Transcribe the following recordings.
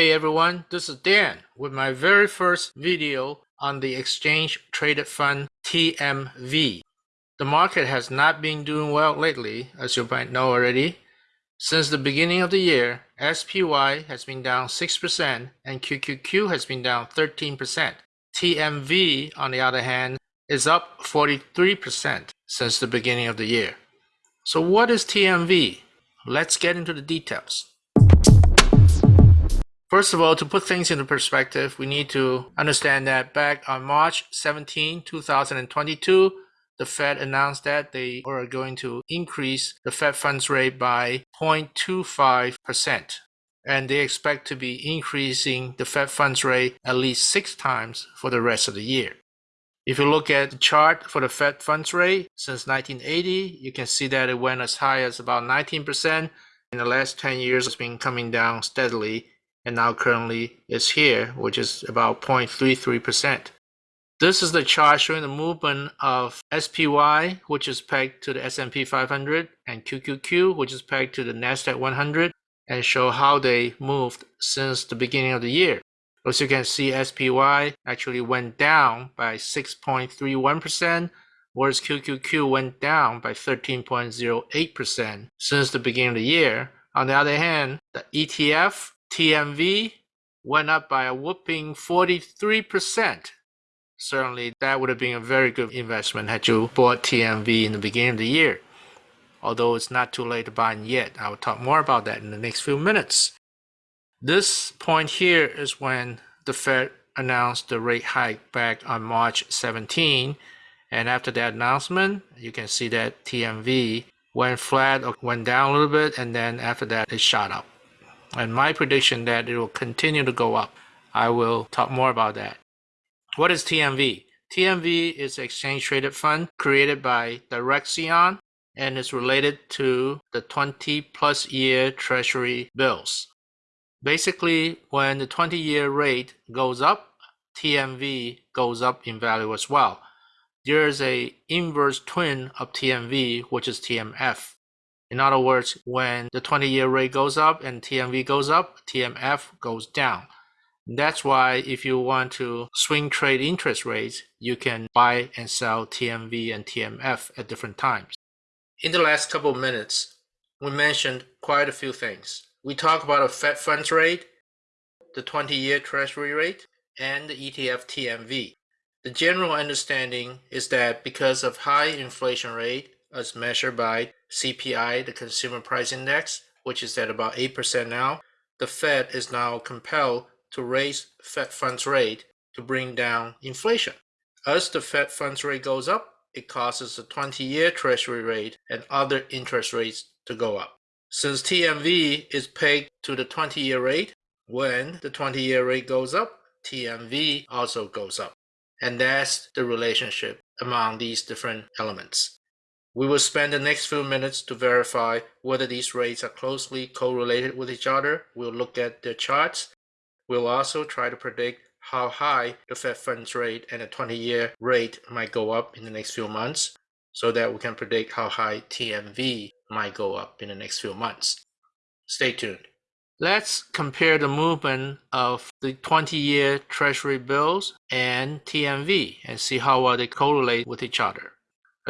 Hey everyone, this is Dan with my very first video on the exchange traded fund TMV. The market has not been doing well lately, as you might know already. Since the beginning of the year, SPY has been down 6% and QQQ has been down 13%. TMV, on the other hand, is up 43% since the beginning of the year. So what is TMV? Let's get into the details. First of all, to put things into perspective, we need to understand that back on March 17, 2022, the Fed announced that they are going to increase the Fed funds rate by 0.25%. And they expect to be increasing the Fed funds rate at least six times for the rest of the year. If you look at the chart for the Fed funds rate since 1980, you can see that it went as high as about 19%. In the last 10 years, it's been coming down steadily and now currently is here, which is about 0.33%. This is the chart showing the movement of SPY, which is pegged to the S&P 500, and QQQ, which is pegged to the NASDAQ 100, and show how they moved since the beginning of the year. As you can see, SPY actually went down by 6.31%, whereas QQQ went down by 13.08% since the beginning of the year. On the other hand, the ETF TMV went up by a whooping 43%. Certainly, that would have been a very good investment had you bought TMV in the beginning of the year. Although it's not too late to buy yet. I will talk more about that in the next few minutes. This point here is when the Fed announced the rate hike back on March 17. And after that announcement, you can see that TMV went flat or went down a little bit. And then after that, it shot up and my prediction that it will continue to go up. I will talk more about that. What is TMV? TMV is an exchange traded fund created by Direxion and is related to the 20 plus year treasury bills. Basically, when the 20 year rate goes up, TMV goes up in value as well. There is a inverse twin of TMV, which is TMF. In other words, when the 20 year rate goes up and TMV goes up, TMF goes down. That's why if you want to swing trade interest rates, you can buy and sell TMV and TMF at different times. In the last couple of minutes, we mentioned quite a few things. We talked about a Fed funds rate, the 20 year treasury rate, and the ETF TMV. The general understanding is that because of high inflation rate, as measured by CPI, the Consumer Price Index, which is at about 8% now, the Fed is now compelled to raise Fed funds rate to bring down inflation. As the Fed funds rate goes up, it causes the 20-year treasury rate and other interest rates to go up. Since TMV is pegged to the 20-year rate, when the 20-year rate goes up, TMV also goes up. And that's the relationship among these different elements. We will spend the next few minutes to verify whether these rates are closely correlated with each other. We'll look at the charts. We'll also try to predict how high the Fed funds rate and the 20-year rate might go up in the next few months so that we can predict how high TMV might go up in the next few months. Stay tuned. Let's compare the movement of the 20-year treasury bills and TMV and see how well they correlate with each other.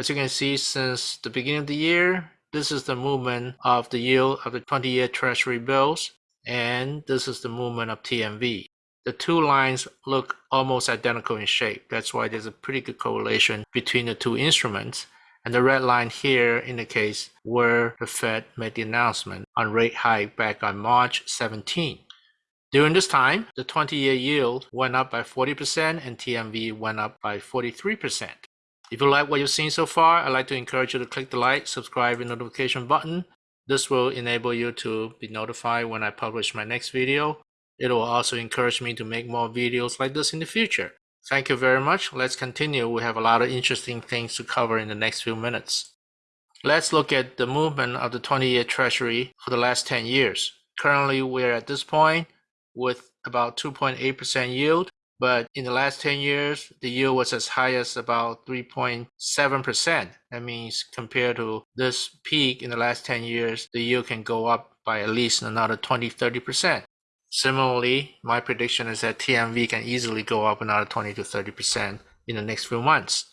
As you can see, since the beginning of the year, this is the movement of the yield of the 20-year treasury bills, and this is the movement of TMV. The two lines look almost identical in shape. That's why there's a pretty good correlation between the two instruments. And the red line here indicates where the Fed made the announcement on rate hike back on March 17. During this time, the 20-year yield went up by 40% and TMV went up by 43%. If you like what you've seen so far, I'd like to encourage you to click the like, subscribe, and notification button. This will enable you to be notified when I publish my next video. It will also encourage me to make more videos like this in the future. Thank you very much. Let's continue. We have a lot of interesting things to cover in the next few minutes. Let's look at the movement of the 20-year treasury for the last 10 years. Currently, we're at this point with about 2.8% yield but in the last 10 years, the yield was as high as about 3.7%. That means compared to this peak in the last 10 years, the yield can go up by at least another 20, 30%. Similarly, my prediction is that TMV can easily go up another 20 to 30% in the next few months.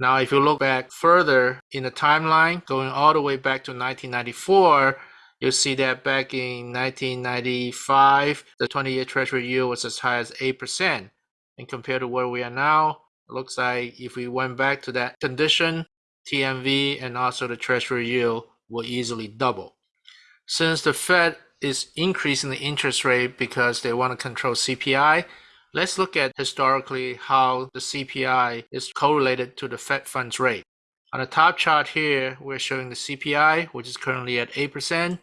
Now, if you look back further in the timeline, going all the way back to 1994, you'll see that back in 1995, the 20-year Treasury yield was as high as 8%. And compared to where we are now, it looks like if we went back to that condition, TMV and also the Treasury yield will easily double. Since the Fed is increasing the interest rate because they want to control CPI, Let's look at historically how the CPI is correlated to the Fed funds rate. On the top chart here, we're showing the CPI, which is currently at 8%.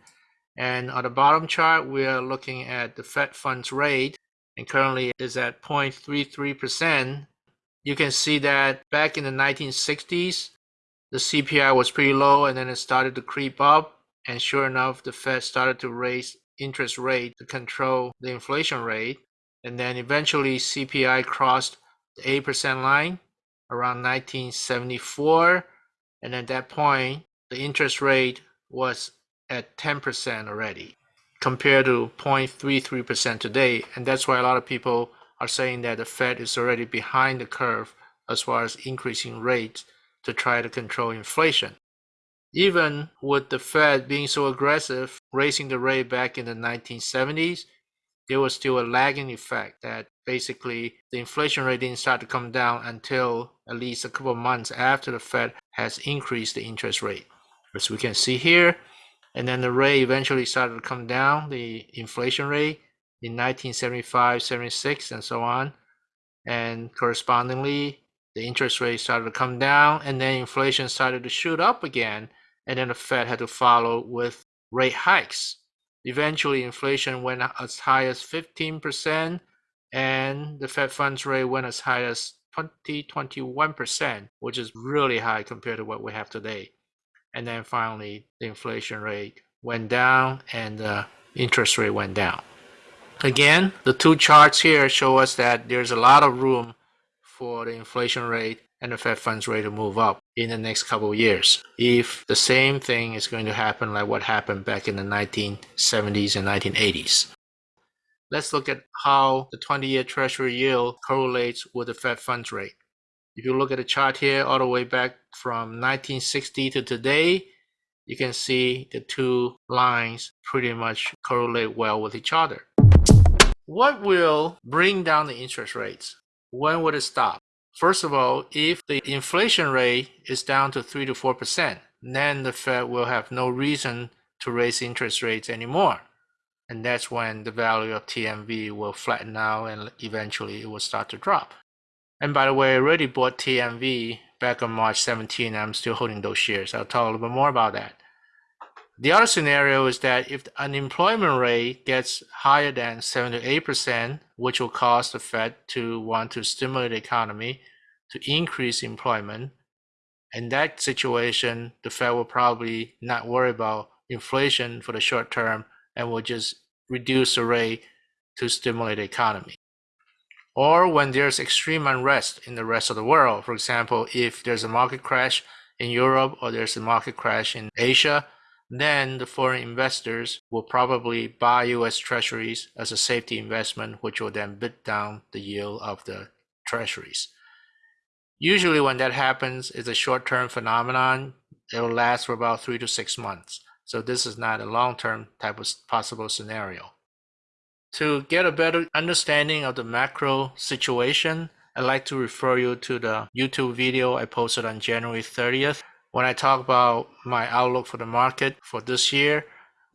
And on the bottom chart, we are looking at the Fed funds rate, and currently is at 0.33%. You can see that back in the 1960s, the CPI was pretty low and then it started to creep up. And sure enough, the Fed started to raise interest rate to control the inflation rate and then eventually CPI crossed the 8% line around 1974 and at that point the interest rate was at 10% already compared to 0.33% today and that's why a lot of people are saying that the Fed is already behind the curve as far as increasing rates to try to control inflation. Even with the Fed being so aggressive, raising the rate back in the 1970s, there was still a lagging effect that basically the inflation rate didn't start to come down until at least a couple of months after the Fed has increased the interest rate. As we can see here, and then the rate eventually started to come down, the inflation rate in 1975, 76, and so on. And correspondingly, the interest rate started to come down, and then inflation started to shoot up again, and then the Fed had to follow with rate hikes. Eventually, inflation went as high as 15%, and the Fed funds rate went as high as 20, 21%, which is really high compared to what we have today. And then finally, the inflation rate went down and the interest rate went down. Again, the two charts here show us that there's a lot of room for the inflation rate and the Fed funds rate to move up in the next couple of years. If the same thing is going to happen like what happened back in the 1970s and 1980s. Let's look at how the 20-year Treasury yield correlates with the Fed funds rate. If you look at the chart here all the way back from 1960 to today, you can see the two lines pretty much correlate well with each other. What will bring down the interest rates? When would it stop? First of all, if the inflation rate is down to 3 to 4%, then the Fed will have no reason to raise interest rates anymore. And that's when the value of TMV will flatten out and eventually it will start to drop. And by the way, I already bought TMV back on March 17. I'm still holding those shares. I'll talk a little bit more about that. The other scenario is that if the unemployment rate gets higher than 7 to 8%, which will cause the Fed to want to stimulate the economy to increase employment, in that situation, the Fed will probably not worry about inflation for the short term and will just reduce the rate to stimulate the economy. Or when there's extreme unrest in the rest of the world, for example, if there's a market crash in Europe or there's a market crash in Asia, then the foreign investors will probably buy US treasuries as a safety investment, which will then bid down the yield of the treasuries. Usually when that happens, it's a short-term phenomenon. It will last for about three to six months. So this is not a long-term type of possible scenario. To get a better understanding of the macro situation, I'd like to refer you to the YouTube video I posted on January 30th when I talk about my outlook for the market for this year,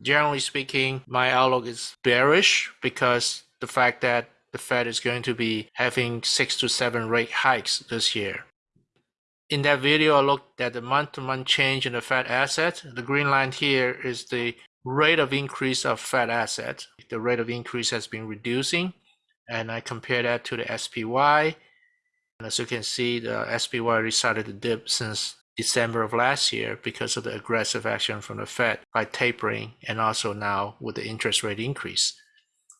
generally speaking, my outlook is bearish because the fact that the Fed is going to be having six to seven rate hikes this year. In that video, I looked at the month-to-month -month change in the Fed assets. The green line here is the rate of increase of Fed assets. The rate of increase has been reducing, and I compare that to the SPY. And as you can see, the SPY started to dip since December of last year because of the aggressive action from the Fed by tapering and also now with the interest rate increase.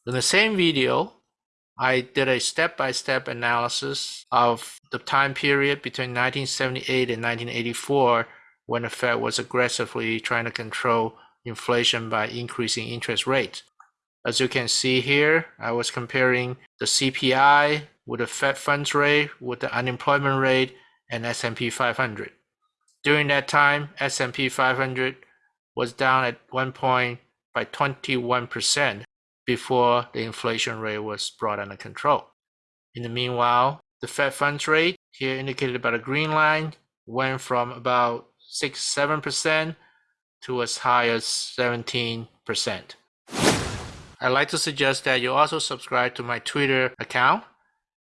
In the same video, I did a step-by-step -step analysis of the time period between 1978 and 1984 when the Fed was aggressively trying to control inflation by increasing interest rates. As you can see here, I was comparing the CPI with the Fed funds rate, with the unemployment rate, and S&P 500. During that time, S&P 500 was down at one point by 21% before the inflation rate was brought under control. In the meanwhile, the Fed funds rate, here indicated by the green line, went from about 6-7% to as high as 17%. I'd like to suggest that you also subscribe to my Twitter account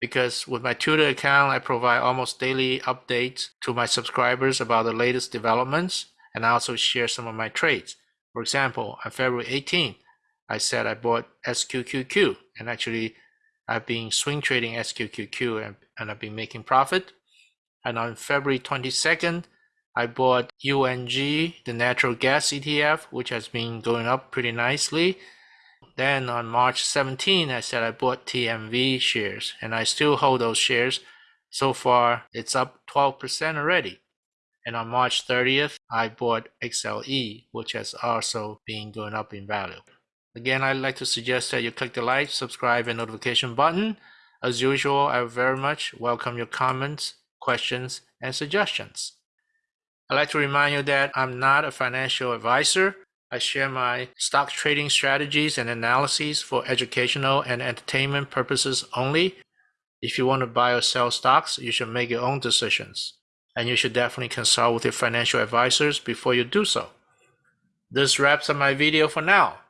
because with my Twitter account, I provide almost daily updates to my subscribers about the latest developments and I also share some of my trades. For example, on February 18th, I said I bought SQQQ and actually I've been swing trading SQQQ and, and I've been making profit. And on February 22nd, I bought UNG, the natural gas ETF, which has been going up pretty nicely. Then on March 17, I said I bought TMV shares and I still hold those shares. So far, it's up 12% already. And on March 30th, I bought XLE, which has also been going up in value. Again, I'd like to suggest that you click the like, subscribe, and notification button. As usual, I very much welcome your comments, questions, and suggestions. I'd like to remind you that I'm not a financial advisor. I share my stock trading strategies and analyses for educational and entertainment purposes only. If you want to buy or sell stocks, you should make your own decisions. And you should definitely consult with your financial advisors before you do so. This wraps up my video for now.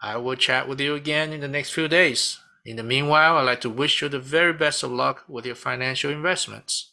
I will chat with you again in the next few days. In the meanwhile, I'd like to wish you the very best of luck with your financial investments.